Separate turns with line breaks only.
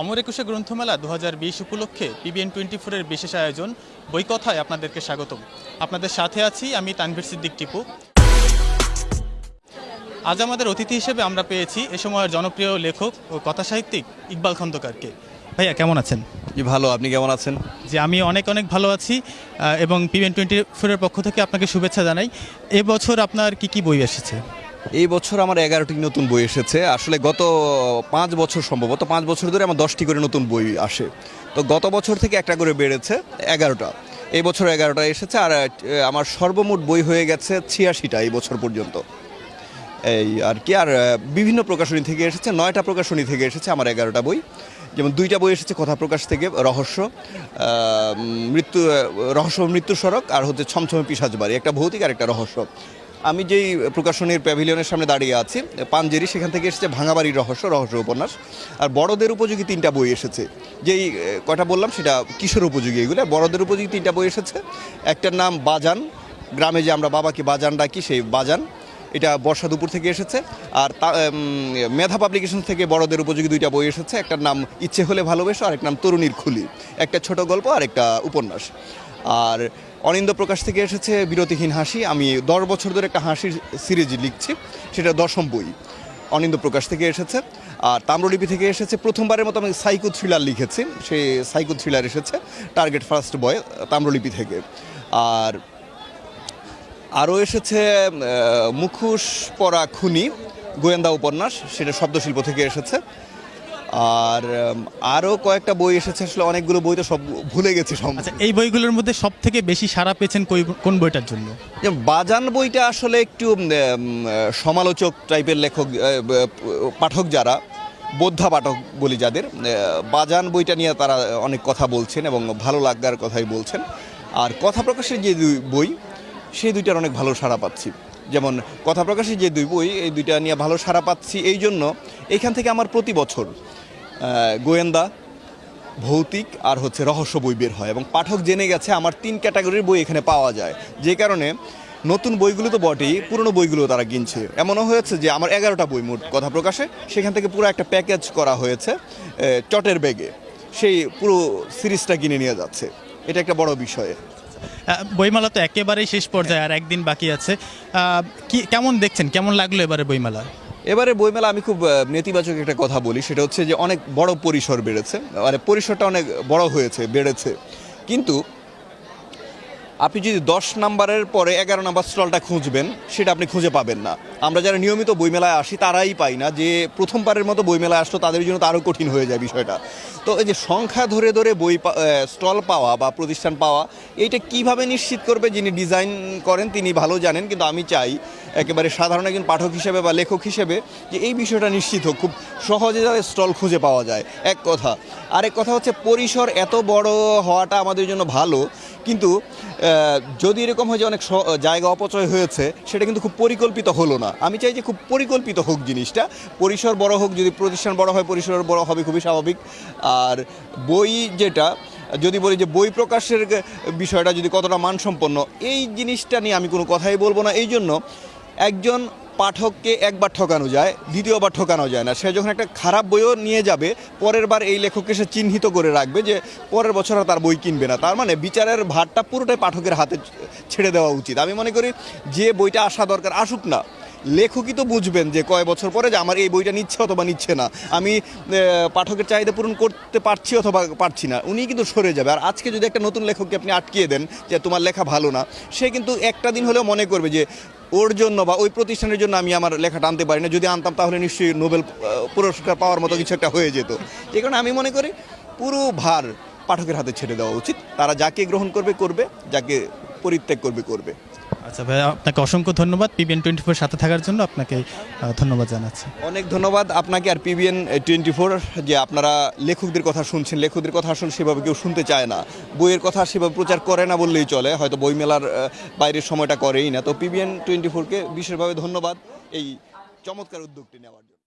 অমর একুশে গ্রন্থমেলা দু হাজার বিশ উপলক্ষে পিবিএন টোয়েন্টি ফোরের বিশেষ আয়োজন বই কথায় আপনাদেরকে স্বাগতম। আপনাদের সাথে আছি আমি তানভীর সিদ্দিক টিপু। আজ আমাদের অতিথি হিসেবে আমরা পেয়েছি এ সময়ের জনপ্রিয় লেখক ও কথাসাহিত্যিক ইকবাল খন্দকারকে। ভাইয়া কেমন আছেন?
জি ভালো। আপনি কেমন আছেন?
যে আমি অনেক অনেক ভালো আছি এবং পিবিএন টোয়েন্টি ফোরের পক্ষ থেকে আপনাকে শুভেচ্ছা জানাই। এবছর আপনার কি কি বই এসেছে?
এই বছর আমার এগারোটি নতুন বই এসেছে। আসলে গত পাঁচ বছর সম্ভবত, পাঁচ বছর ধরে আমার দশটি করে নতুন বই আসে। তো গত বছর থেকে একটা করে বেড়েছে, এগারোটা। এই বছর এগারোটা এসেছে আর আমার সর্বমোট বই হয়ে গেছে ছিয়াশিটা এই বছর পর্যন্ত। এই আর কি, আর বিভিন্ন প্রকাশনী থেকে এসেছে, নয়টা প্রকাশনী থেকে এসেছে আমার এগারোটা বই। যেমন দুইটা বই এসেছে কথা প্রকাশ থেকে, রহস্য মৃত্যু রহস্য মৃত্যু সড়ক, আর হচ্ছে ছমছমে পিসাজ বাড়ি, একটা ভৌতিক আর একটা রহস্য। আমি যেই প্রকাশনীর প্যাভিলিয়নের সামনে দাঁড়িয়ে আছি, পাঞ্জেরি, সেখান থেকে এসেছে ভাঙাবাড়ির রহস্য রহস্য উপন্যাস। আর বড়দের উপযোগী তিনটা বই এসেছে। যেই কটা বললাম, সেটা কিশোর উপযোগী এগুলো। বড়দের উপযোগী তিনটা বই এসেছে। একটার নাম বাজান। গ্রামে যে আমরা বাবাকে বাজান ডাকি, সেই বাজান। এটা বর্ষা দুপুর থেকে এসেছে। আর মেধা পাবলিকেশন থেকে বড়দের উপযোগী দুইটা বই এসেছে। একটার নাম ইচ্ছে হলে ভালোবেসো আর একটা নাম তরুণীর খুলি। একটা ছোট গল্প আর একটা উপন্যাস। আর অনিন্দ প্রকাশ থেকে এসেছে বিরতিহীন হাসি। আমি দশ বছর ধরে একটা হাসির সিরিজ লিখছি, সেটা দশম বই। অনিন্দ প্রকাশ থেকে এসেছে। আর তাম্রলিপি থেকে এসেছে। প্রথমবারের মতো আমি সাইকো থ্রিলার লিখেছি। সে সাইকো থ্রিলার এসেছে, টার্গেট ফার্স্ট বয় তাম্রলিপি থেকে। আর আরও এসেছে মুখোশ পরা খুনি, গোয়েন্দা উপন্যাস, সেটা শব্দশিল্প থেকে এসেছে। আর আরও কয়েকটা বই এসেছে আসলে অনেকগুলো বই তো সব ভুলে গেছি সব
আচ্ছা এই বইগুলোর মধ্যে সব থেকে বেশি সাড়া পেয়েছেন কোন বইটার জন্য?
বাজান বইটা আসলে একটু সমালোচক টাইপের লেখক পাঠক যারা বোদ্ধা পাঠক বলি যাদের বাজান বইটা নিয়ে তারা অনেক কথা বলছেন এবং ভালো লাগার কথাই বলছেন। আর কথা প্রকাশের যে দুই বই সেই দুইটার অনেক ভালো সাড়া পাচ্ছি। যেমন কথা প্রকাশের যে দুই বই এই দুইটা নিয়ে ভালো সাড়া পাচ্ছি এই জন্য এইখান থেকে আমার প্রতি বছর গোয়েন্দা, ভৌতিক আর হচ্ছে রহস্য বই বের হয়। এবং পাঠক জেনে গেছে আমার তিন ক্যাটাগরির বই এখানে পাওয়া যায়। যে কারণে নতুন বইগুলো তো বটেই, পুরনো বইগুলো তারা কিনছে এমনও হয়েছে যে আমার এগারোটা বই মোট কথা প্রকাশে, সেখান থেকে পুরো একটা প্যাকেজ করা হয়েছে চটের ব্যাগে। সেই পুরো সিরিজটা কিনে নিয়ে যাচ্ছে। এটা একটা বড় বিষয়।
বইমেলা তো একেবারেই শেষ পর্যায়ে আর একদিন বাকি আছে। কি, কেমন দেখছেন? কেমন লাগল এবারে বইমেলা
এবারে বইমেলা আমি খুব নেতিবাচক একটা কথা বলি, সেটা হচ্ছে যে অনেক বড় পরিসর বেড়েছে মানে পরিসরটা অনেক বড় হয়েছে, বেড়েছে। কিন্তু আপনি যদি দশ নাম্বারের পরে এগারো নাম্বার স্টলটা খুঁজবেন, সেটা আপনি খুঁজে পাবেন না। আমরা যারা নিয়মিত বইমেলায় আসি, তারাই পাই না যে প্রথমবারের মতো বইমেলায় আসলো, তাদের জন্য তো আরও কঠিন হয়ে যায় বিষয়টা। তো এই যে সংখ্যা ধরে ধরে বই স্টল পাওয়া বা প্রতিষ্ঠান পাওয়া, এইটা কীভাবে নিশ্চিত করবে যিনি ডিজাইন করেন, তিনি ভালো জানেন, কিন্তু আমি চাই একেবারে সাধারণ একজন পাঠক হিসেবে বা লেখক হিসেবে যে এই বিষয়টা নিশ্চিত হোক, খুব সহজে যাতে স্টল খুঁজে পাওয়া যায়। এক কথা। আরেক কথা হচ্ছে, পরিসর এত বড় হওয়াটা আমাদের জন্য ভালো কিন্তু যদি এরকম হয় যে অনেক জায়গা অপচয় হয়েছে, সেটা কিন্তু খুব পরিকল্পিত হলো না। আমি চাই যে খুব পরিকল্পিত হোক জিনিসটা। পরিসর বড় হোক, যদি প্রতিষ্ঠান বড় হয়, পরিসর বড় হবে, খুবই স্বাভাবিক। আর বই যেটা, যদি বলি যে বই প্রকাশের বিষয়টা যদি কতটা মানসম্পন্ন, এই জিনিসটা নিয়ে আমি কোনো কথাই বলব না। এই জন্য একজন পাঠককে একবার ঠকানো যায়, দ্বিতীয়বার ঠকানো যায় না। সে যখন একটা খারাপ বইও নিয়ে যাবে, পরের বার এই লেখককে সে চিহ্নিত করে রাখবে যে পরের বছর তার বই কিনবে না। তার মানে বিচারের ভারটা পুরোটাই পাঠকের হাতে ছেড়ে দেওয়া উচিত। আমি মনে করি যে বইটা আসা দরকার, আসুক না। লেখকই তো বুঝবেন যে কয় বছর পরে যে আমার এই বইটা নিচ্ছে অথবা নিচ্ছে না। আমি পাঠকের চাহিদা পূরণ করতে পারছি অথবা পারছি না। উনি কিন্তু সরে যাবে। আর আজকে যদি একটা নতুন লেখককে আপনি আটকিয়ে দেন যে তোমার লেখা ভালো না, সে কিন্তু একটা দিন হলেও মনে করবে যে ওর জন্য বা ওই প্রতিষ্ঠানের জন্য আমি আমার লেখাটা আনতে পারি না। যদি আনতাম তাহলে নিশ্চয়ই নোবেল পুরস্কার পাওয়ার মতো কিছু একটা হয়ে যেত। এই কারণে আমি মনে করি পুরো ভার পাঠকের হাতে ছেড়ে দেওয়া উচিত। তারা যাকে গ্রহণ করবে করবে, যাকে পরিত্যাগ করবে করবে।
আচ্ছা ভাই, আপনাকে অসংখ্য ধন্যবাদ। পিবিএন টোয়েন্টি ফোর সাথে থাকার জন্য আপনাকে ধন্যবাদ জানাচ্ছি।
অনেক ধন্যবাদ আপনাকে। আর পিবিএন টোয়েন্টি ফোর যে আপনারা লেখকদের কথা শুনছেন, লেখকদের কথা আসলে সেভাবে কেউ শুনতে চায় না। বইয়ের কথা সেভাবে প্রচার করে না বললেই চলে, হয়তো বইমেলার মেলার বাইরের সময়টা করেই না। তো পিবিএন টোয়েন্টি ফোরকে বিশেষভাবে ধন্যবাদ এই চমৎকার উদ্যোগটি নেওয়ার জন্য।